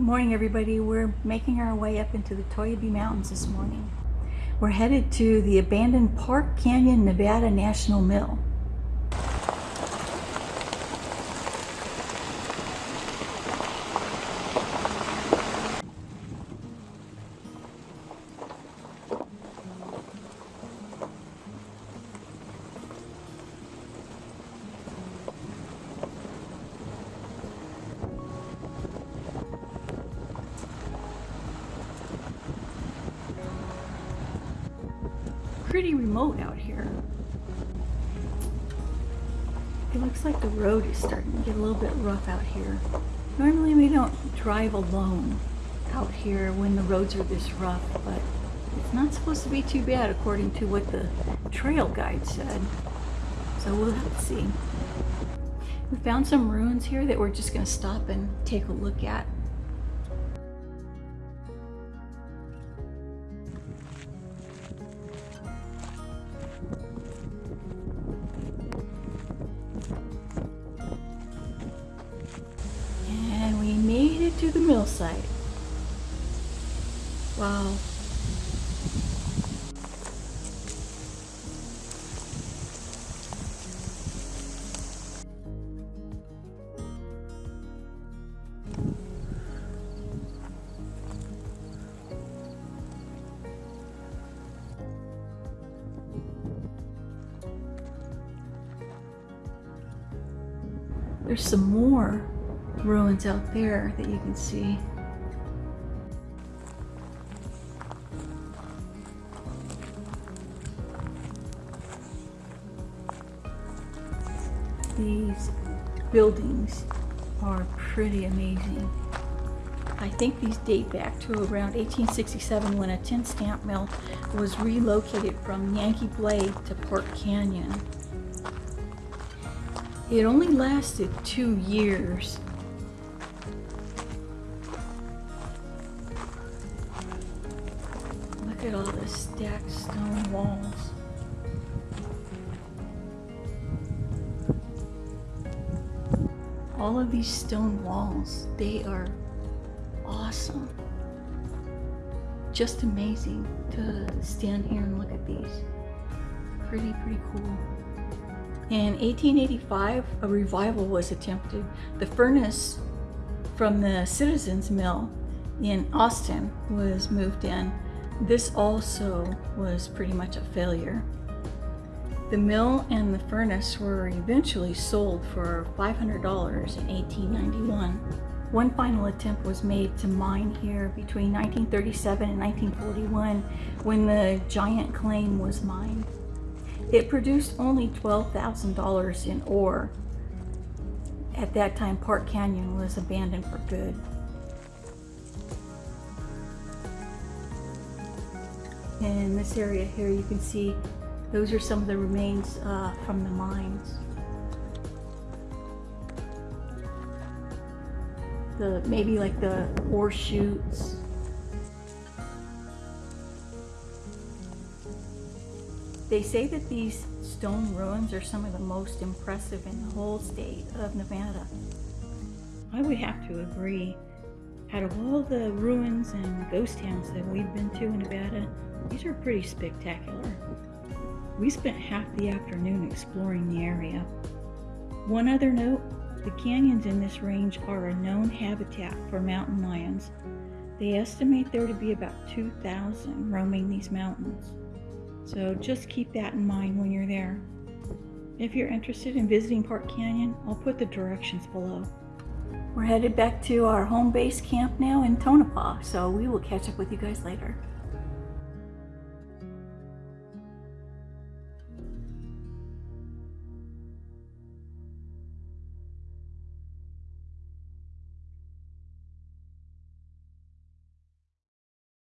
morning everybody. We're making our way up into the Toiyabe Mountains this morning. We're headed to the abandoned Park Canyon, Nevada National Mill. Pretty remote out here. It looks like the road is starting to get a little bit rough out here. Normally we don't drive alone out here when the roads are this rough, but it's not supposed to be too bad according to what the trail guide said. So we'll have to see. We found some ruins here that we're just going to stop and take a look at. Site. Wow. There's some more ruins out there that you can see. These buildings are pretty amazing. I think these date back to around 1867 when a tin stamp mill was relocated from Yankee Blade to Park Canyon. It only lasted two years Look at all the stacked stone walls. All of these stone walls, they are awesome. Just amazing to stand here and look at these. Pretty, pretty cool. In 1885, a revival was attempted. The furnace from the Citizens Mill in Austin was moved in this also was pretty much a failure. The mill and the furnace were eventually sold for $500 in 1891. One final attempt was made to mine here between 1937 and 1941 when the giant claim was mined. It produced only $12,000 in ore. At that time, Park Canyon was abandoned for good. in this area here you can see those are some of the remains uh, from the mines. The maybe like the ore chutes. They say that these stone ruins are some of the most impressive in the whole state of Nevada. I would have to agree. Out of all the ruins and ghost towns that we've been to in Nevada, these are pretty spectacular. We spent half the afternoon exploring the area. One other note, the canyons in this range are a known habitat for mountain lions. They estimate there to be about 2,000 roaming these mountains. So just keep that in mind when you're there. If you're interested in visiting Park Canyon, I'll put the directions below. We're headed back to our home base camp now in Tonopah, so we will catch up with you guys later.